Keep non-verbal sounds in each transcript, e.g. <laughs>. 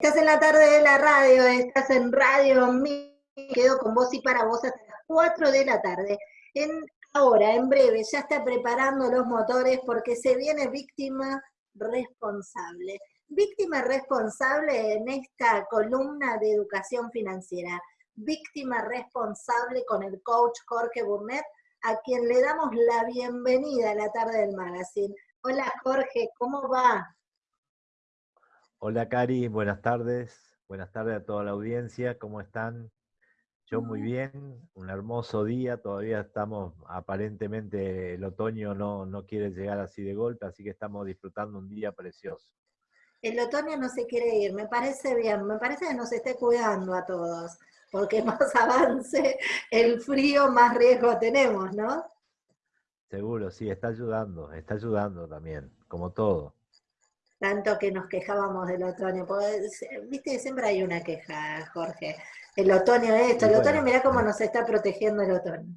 Estás en la tarde de la radio, estás en Radio Me quedo con vos y para vos hasta las 4 de la tarde. En, ahora, en breve, ya está preparando los motores porque se viene víctima responsable. Víctima responsable en esta columna de educación financiera. Víctima responsable con el coach Jorge Burnett, a quien le damos la bienvenida a la tarde del magazine. Hola Jorge, ¿cómo va? Hola Cari, buenas tardes. Buenas tardes a toda la audiencia, ¿cómo están? Yo muy bien, un hermoso día, todavía estamos, aparentemente el otoño no, no quiere llegar así de golpe, así que estamos disfrutando un día precioso. El otoño no se quiere ir, me parece bien, me parece que nos esté cuidando a todos, porque <laughs> más avance el frío, más riesgo tenemos, ¿no? Seguro, sí, está ayudando, está ayudando también, como todo tanto que nos quejábamos del otoño. Viste, siempre hay una queja, Jorge. El otoño esto, el otoño, mirá cómo nos está protegiendo el otoño.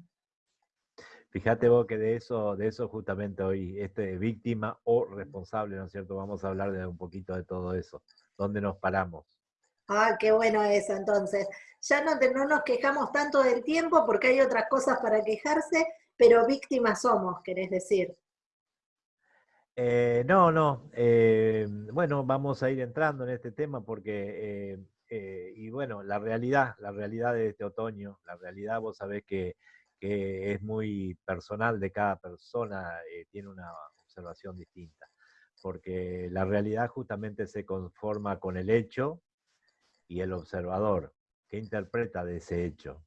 Fíjate vos que de eso, de eso justamente hoy, este víctima o responsable, ¿no es cierto? Vamos a hablar de un poquito de todo eso. ¿Dónde nos paramos? Ah, qué bueno eso, entonces. Ya no, no nos quejamos tanto del tiempo porque hay otras cosas para quejarse, pero víctimas somos, querés decir. Eh, no, no. Eh, bueno, vamos a ir entrando en este tema porque, eh, y bueno, la realidad, la realidad de este otoño, la realidad vos sabés que, que es muy personal de cada persona, tiene una observación distinta, porque la realidad justamente se conforma con el hecho y el observador, que interpreta de ese hecho.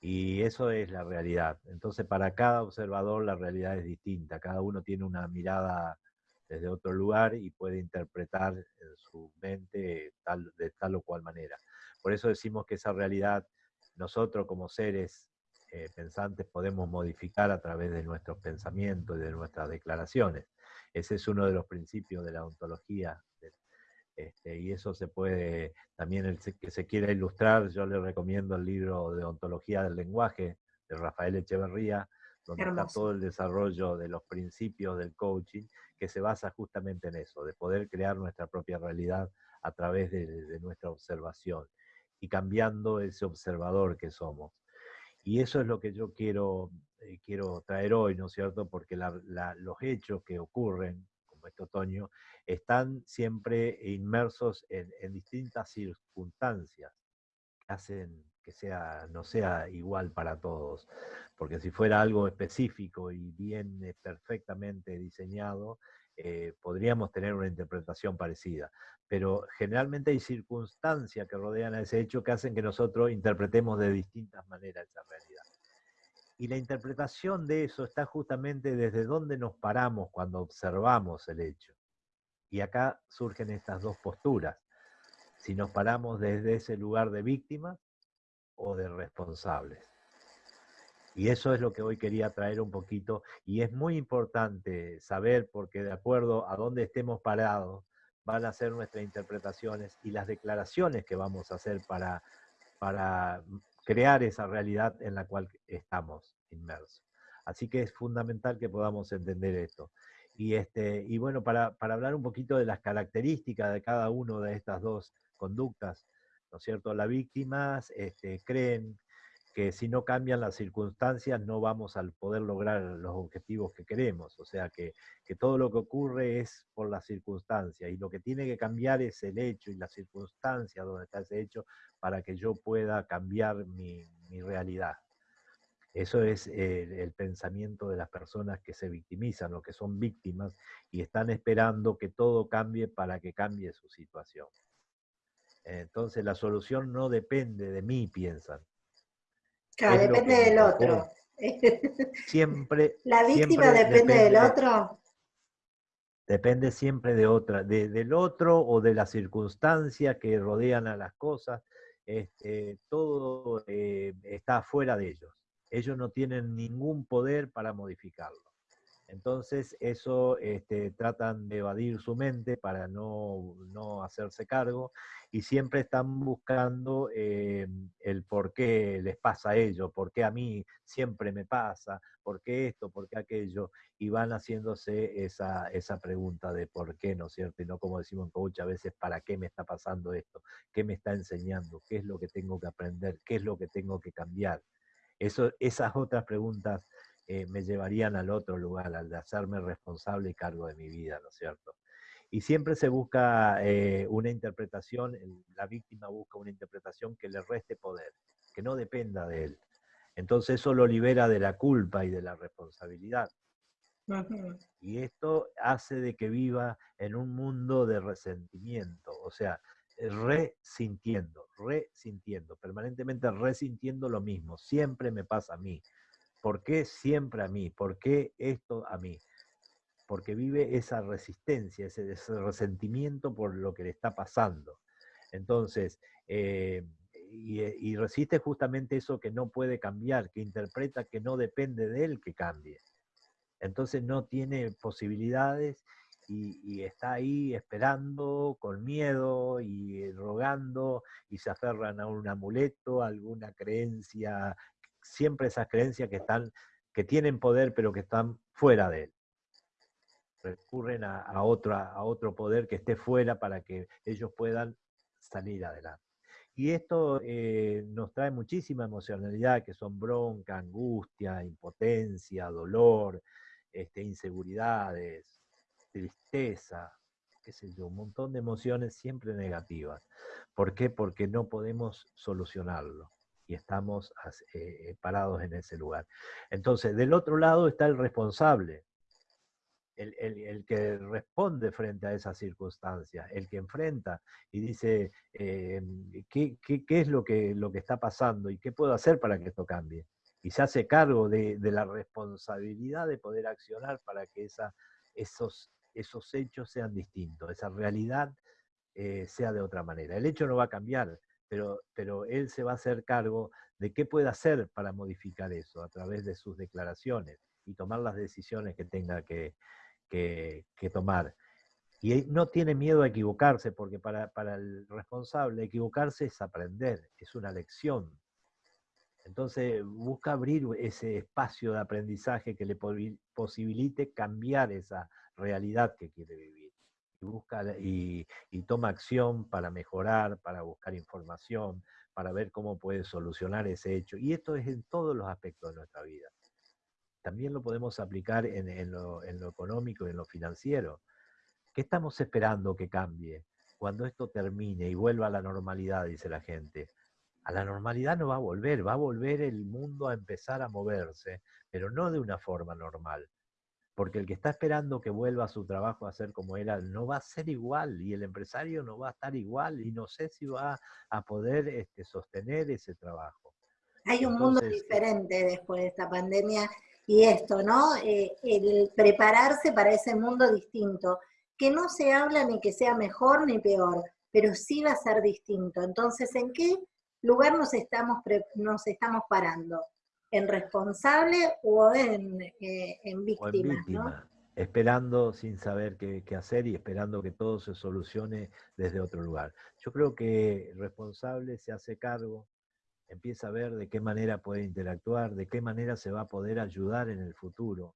Y eso es la realidad. Entonces, para cada observador la realidad es distinta. Cada uno tiene una mirada desde otro lugar y puede interpretar en su mente tal, de tal o cual manera. Por eso decimos que esa realidad nosotros como seres eh, pensantes podemos modificar a través de nuestros pensamientos y de nuestras declaraciones. Ese es uno de los principios de la ontología este, y eso se puede, también el que se quiera ilustrar, yo le recomiendo el libro de Ontología del Lenguaje de Rafael Echeverría, donde está todo el desarrollo de los principios del coaching, que se basa justamente en eso, de poder crear nuestra propia realidad a través de, nuestra observación y cambiando ese observador que somos. Y eso es lo que yo quiero, eh, quiero traer hoy, ¿no es cierto? Porque los hechos que ocurren, como este otoño, están siempre inmersos en, distintas circunstancias que hacen que sea, no sea igual para todos. Porque si fuera algo específico y bien eh, perfectamente diseñado, eh, podríamos tener una interpretación parecida. Pero generalmente hay circunstancias que rodean a ese hecho que hacen que nosotros interpretemos de distintas maneras esa realidad. Y la interpretación de eso está justamente desde dónde nos paramos cuando observamos el hecho. Y acá surgen estas dos posturas. Si nos paramos desde ese lugar de víctimas o de responsables. Y eso es lo que hoy quería traer un poquito. Y es muy importante saber, porque de acuerdo a dónde estemos parados, van a ser nuestras interpretaciones y las declaraciones que vamos a hacer para, para crear esa realidad en la cual estamos inmersos. Así que es fundamental que podamos entender esto. Y, este, y bueno, para, hablar un poquito de las características de cada una de estas dos conductas, ¿no es cierto? Las víctimas este, creen que si no cambian las circunstancias no vamos a poder lograr los objetivos que queremos. O sea, que, todo lo que ocurre es por las circunstancias y lo que tiene que cambiar es el hecho y la circunstancia donde está ese hecho para que yo pueda cambiar mi realidad. Eso es el, pensamiento de las personas que se victimizan o que son víctimas y están esperando que todo cambie para que cambie su situación. Entonces la solución no depende de mí, piensan. Claro, depende del otro. <laughs> Siempre. ¿La víctima depende, del otro? Depende siempre de otra, del otro o de las circunstancias que rodean a las cosas. Este, todo eh, está fuera de ellos ellos no tienen ningún poder para modificarlo. Entonces, eso este, tratan de evadir su mente para no, no hacerse cargo y siempre están buscando eh, el por qué les pasa a ellos, por qué a mí siempre me pasa, por qué esto, por qué aquello, y van haciéndose esa, esa pregunta de por qué, ¿no es cierto? Y no como decimos en coach a veces, ¿para qué me está pasando esto? ¿Qué me está enseñando? ¿Qué es lo que tengo que aprender? ¿Qué es lo que tengo que cambiar? Eso, esas otras preguntas eh, me llevarían al otro lugar, al de hacerme responsable y cargo de mi vida, ¿no es cierto? Y siempre se busca eh, una interpretación, la víctima busca una interpretación que le reste poder, que no dependa de él. Entonces eso lo libera de la culpa y de la responsabilidad. Y esto hace de que viva en un mundo de resentimiento, o sea, resintiendo, resintiendo, permanentemente resintiendo lo mismo. Siempre me pasa a mí. ¿Por qué siempre a mí? ¿Por qué esto a mí? Porque vive esa resistencia, ese, resentimiento por lo que le está pasando. Entonces, eh, y, resiste justamente eso que no puede cambiar, que interpreta que no depende de él que cambie. Entonces no tiene posibilidades y, y, está ahí esperando con miedo y rogando y se aferran a un amuleto, a alguna creencia siempre esas creencias que están, que tienen poder pero que están fuera de él. Recurren a, a, a otro poder que esté fuera para que ellos puedan salir adelante. Y esto eh, nos trae muchísima emocionalidad, que son bronca, angustia, impotencia, dolor, este, inseguridades, tristeza, qué sé yo, un montón de emociones siempre negativas. ¿Por qué? Porque no podemos solucionarlo y estamos eh, parados en ese lugar. Entonces, del otro lado está el responsable, el, que responde frente a esas circunstancias, el que enfrenta y dice, eh, ¿qué, es lo que, lo que está pasando y qué puedo hacer para que esto cambie? Y se hace cargo de, la responsabilidad de poder accionar para que esa, esos, esos hechos sean distintos, esa realidad eh, sea de otra manera. El hecho no va a cambiar, pero, él se va a hacer cargo de qué puede hacer para modificar eso a través de sus declaraciones y tomar las decisiones que tenga que, tomar. Y no tiene miedo a equivocarse, porque para, para, el responsable equivocarse es aprender, es una lección. Entonces busca abrir ese espacio de aprendizaje que le posibilite cambiar esa realidad que quiere vivir busca, y, toma acción para mejorar, para buscar información, para ver cómo puede solucionar ese hecho. Y esto es en todos los aspectos de nuestra vida. También lo podemos aplicar en, lo, en lo económico y en lo financiero. ¿Qué estamos esperando que cambie? Cuando esto termine y vuelva a la normalidad, dice la gente. A la normalidad no va a volver, va a volver el mundo a empezar a moverse, pero no de una forma normal porque el que está esperando que vuelva a su trabajo a ser como era, no va a ser igual y el empresario no va a estar igual y no sé si va a poder este, sostener ese trabajo. Hay un mundo eh diferente después de esta pandemia y esto, ¿no? Eh, el prepararse para ese mundo distinto, que no se habla ni que sea mejor ni peor, pero sí va a ser distinto. Entonces, ¿en qué lugar nos estamos, nos estamos parando? En responsable o en, eh, víctima. Esperando sin saber qué, hacer y esperando que todo se solucione desde otro lugar. Yo creo que el responsable se hace cargo, empieza a ver de qué manera puede interactuar, de qué manera se va a poder ayudar en el futuro,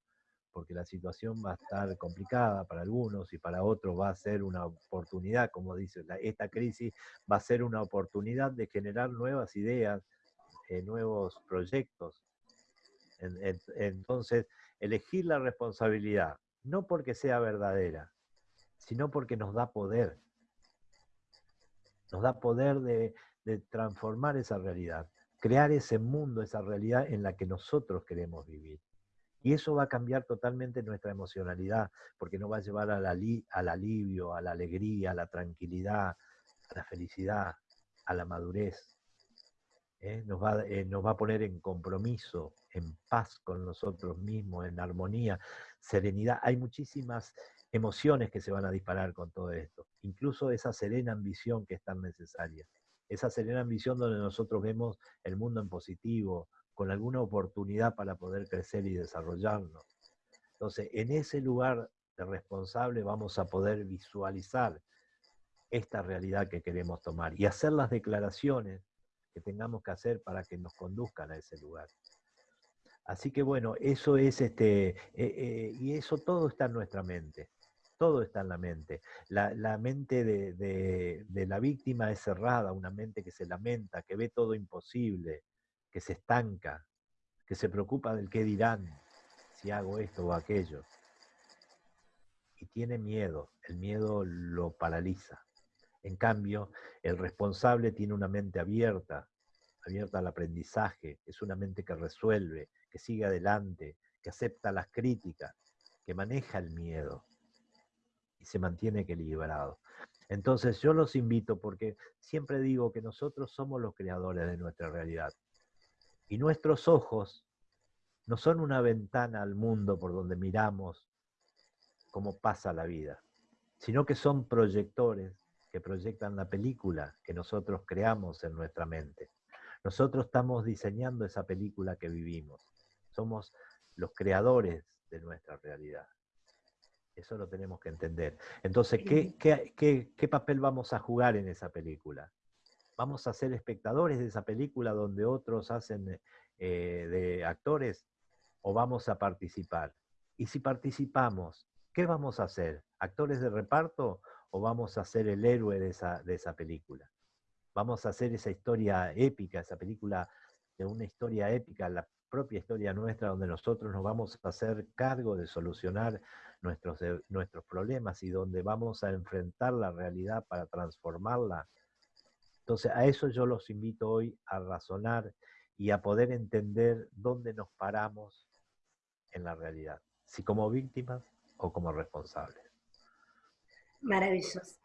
porque la situación va a estar complicada para algunos y para otros va a ser una oportunidad, como dice, esta crisis va a ser una oportunidad de generar nuevas ideas, nuevos proyectos. entonces, elegir la responsabilidad, no porque sea verdadera, sino porque nos da poder. Nos da poder de, transformar esa realidad, crear ese mundo, esa realidad en la que nosotros queremos vivir. Y eso va a cambiar totalmente nuestra emocionalidad, porque nos va a llevar al alivio, a la alegría, a la tranquilidad, a la felicidad, a la madurez. ¿Eh? nos, va, eh, nos va a poner en compromiso, en paz con nosotros mismos, en armonía, serenidad. Hay muchísimas emociones que se van a disparar con todo esto, incluso esa serena ambición que es tan necesaria. Esa serena ambición donde nosotros vemos el mundo en positivo, con alguna oportunidad para poder crecer y desarrollarnos. Entonces, en ese lugar de responsable vamos a poder visualizar esta realidad que queremos tomar y hacer las declaraciones que tengamos que hacer para que nos conduzcan a ese lugar. Así que bueno, eso es este, eh, eh, y eso todo está en nuestra mente, todo está en la mente. La, mente de, de, la víctima es cerrada, una mente que se lamenta, que ve todo imposible, que se estanca, que se preocupa del qué dirán si hago esto o aquello. Y tiene miedo, el miedo lo paraliza. En cambio, el responsable tiene una mente abierta, abierta al aprendizaje, es una mente que resuelve, que sigue adelante, que acepta las críticas, que maneja el miedo y se mantiene equilibrado. Entonces yo los invito porque siempre digo que nosotros somos los creadores de nuestra realidad. Y nuestros ojos no son una ventana al mundo por donde miramos cómo pasa la vida, sino que son proyectores que proyectan la película que nosotros creamos en nuestra mente. Nosotros estamos diseñando esa película que vivimos somos los creadores de nuestra realidad. Eso lo tenemos que entender. Entonces, ¿qué, qué, papel vamos a jugar en esa película? ¿Vamos a ser espectadores de esa película donde otros hacen eh, de actores o vamos a participar? Y si participamos, ¿qué vamos a hacer? ¿Actores de reparto o vamos a ser el héroe de esa, de esa película? Vamos a hacer esa historia épica, esa película de una historia épica, la propia historia nuestra donde nosotros nos vamos a hacer cargo de solucionar nuestros, nuestros problemas y donde vamos a enfrentar la realidad para transformarla. Entonces, a eso yo los invito hoy a razonar y a poder entender dónde nos paramos en la realidad, si como víctimas o como responsables. Maravilloso,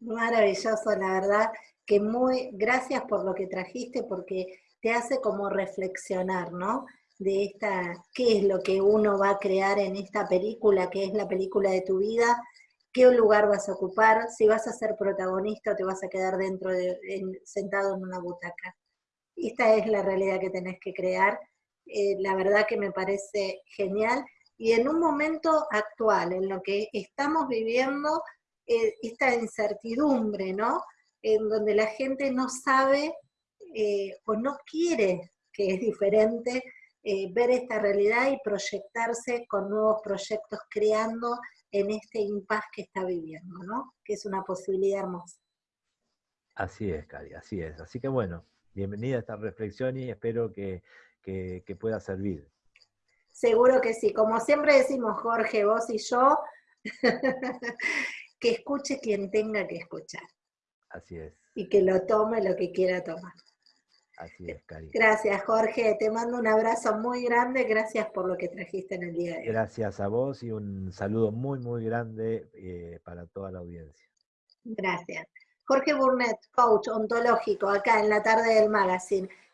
maravilloso, la verdad que muy, gracias por lo que trajiste, porque te hace como reflexionar, ¿no? De esta, qué es lo que uno va a crear en esta película, qué es la película de tu vida, qué lugar vas a ocupar, si vas a ser protagonista o te vas a quedar dentro de, sentado en una butaca. Esta es la realidad que tenés que crear. Eh, la verdad que me parece genial. Y en un momento actual, en lo que estamos viviendo, eh, esta incertidumbre, ¿no? En donde la gente no sabe eh, o no quiere, que es diferente, eh, ver esta realidad y proyectarse con nuevos proyectos creando en este impas que está viviendo, ¿no? Que es una posibilidad hermosa. Así es, Cari, así es. Así que bueno, bienvenida a esta reflexión y espero que, que pueda servir. Seguro que sí. Como siempre decimos, Jorge, vos y yo, <laughs> que escuche quien tenga que escuchar. Así es. Y que lo tome lo que quiera tomar. Así es, Cari. Gracias, Jorge. Te mando un abrazo muy grande. Gracias por lo que trajiste en el día de hoy. Gracias a vos y un saludo muy, muy grande eh, para toda la audiencia. Gracias. Jorge Burnett, coach ontológico, acá en la tarde del magazine.